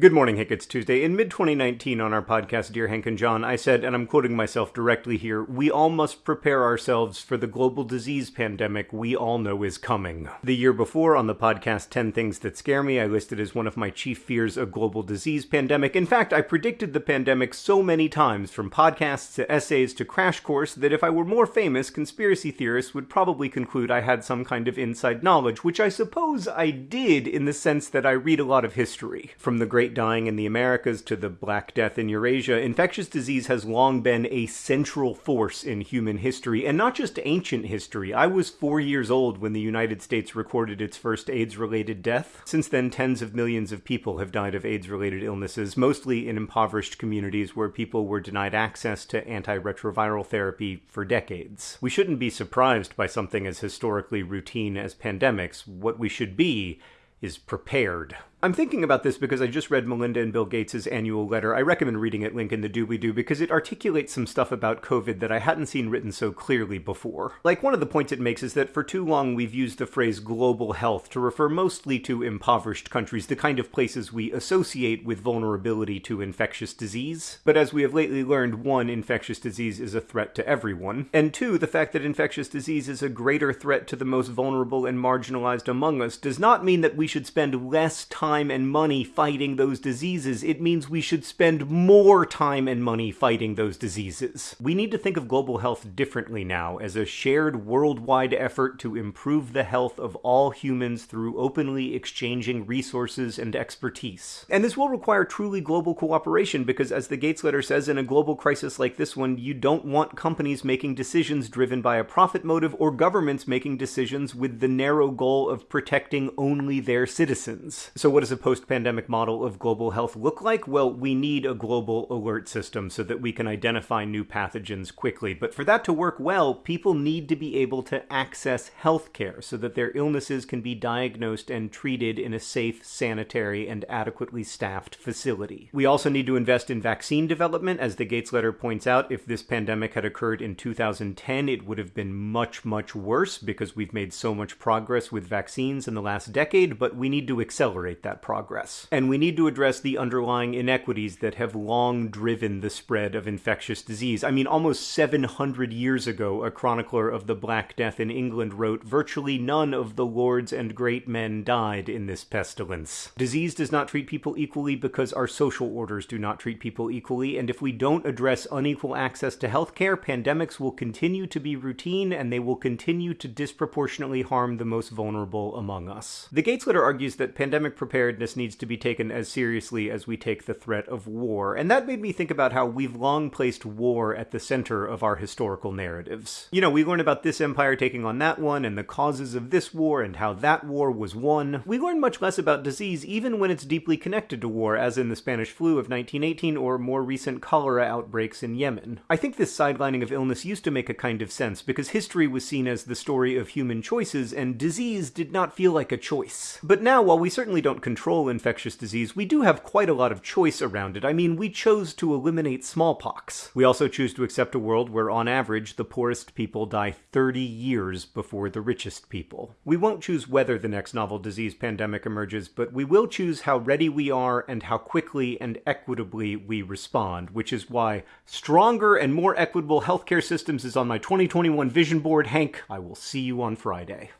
Good morning, Hank. It's Tuesday. In mid 2019, on our podcast, Dear Hank and John, I said, and I'm quoting myself directly here, we all must prepare ourselves for the global disease pandemic we all know is coming. The year before, on the podcast 10 Things That Scare Me, I listed as one of my chief fears a global disease pandemic. In fact, I predicted the pandemic so many times, from podcasts to essays to Crash Course, that if I were more famous, conspiracy theorists would probably conclude I had some kind of inside knowledge, which I suppose I did in the sense that I read a lot of history. From the Great Dying in the Americas to the Black Death in Eurasia, infectious disease has long been a central force in human history, and not just ancient history. I was four years old when the United States recorded its first AIDS related death. Since then, tens of millions of people have died of AIDS related illnesses, mostly in impoverished communities where people were denied access to antiretroviral therapy for decades. We shouldn't be surprised by something as historically routine as pandemics. What we should be is prepared. I'm thinking about this because I just read Melinda and Bill Gates' annual letter. I recommend reading it, link in the doobly doo, because it articulates some stuff about COVID that I hadn't seen written so clearly before. Like, one of the points it makes is that for too long we've used the phrase global health to refer mostly to impoverished countries, the kind of places we associate with vulnerability to infectious disease. But as we have lately learned, one, infectious disease is a threat to everyone, and two, the fact that infectious disease is a greater threat to the most vulnerable and marginalized among us does not mean that we should spend less time time and money fighting those diseases, it means we should spend more time and money fighting those diseases. We need to think of global health differently now as a shared worldwide effort to improve the health of all humans through openly exchanging resources and expertise. And this will require truly global cooperation because, as the Gates letter says, in a global crisis like this one, you don't want companies making decisions driven by a profit motive or governments making decisions with the narrow goal of protecting only their citizens. So, what does a post pandemic model of global health look like? Well, we need a global alert system so that we can identify new pathogens quickly. But for that to work well, people need to be able to access healthcare so that their illnesses can be diagnosed and treated in a safe, sanitary, and adequately staffed facility. We also need to invest in vaccine development. As the Gates letter points out, if this pandemic had occurred in 2010, it would have been much, much worse because we've made so much progress with vaccines in the last decade, but we need to accelerate that that progress. And we need to address the underlying inequities that have long driven the spread of infectious disease. I mean, almost 700 years ago, a chronicler of the Black Death in England wrote, Virtually none of the lords and great men died in this pestilence. Disease does not treat people equally because our social orders do not treat people equally, and if we don't address unequal access to healthcare, pandemics will continue to be routine and they will continue to disproportionately harm the most vulnerable among us. The Gates letter argues that pandemic preparedness preparedness needs to be taken as seriously as we take the threat of war. And that made me think about how we've long placed war at the center of our historical narratives. You know, we learn about this empire taking on that one and the causes of this war and how that war was won. We learn much less about disease even when it's deeply connected to war, as in the Spanish flu of 1918 or more recent cholera outbreaks in Yemen. I think this sidelining of illness used to make a kind of sense because history was seen as the story of human choices and disease did not feel like a choice. But now, while we certainly don't control infectious disease, we do have quite a lot of choice around it. I mean, we chose to eliminate smallpox. We also choose to accept a world where, on average, the poorest people die 30 years before the richest people. We won't choose whether the next novel disease pandemic emerges, but we will choose how ready we are and how quickly and equitably we respond, which is why stronger and more equitable healthcare systems is on my 2021 vision board. Hank, I will see you on Friday.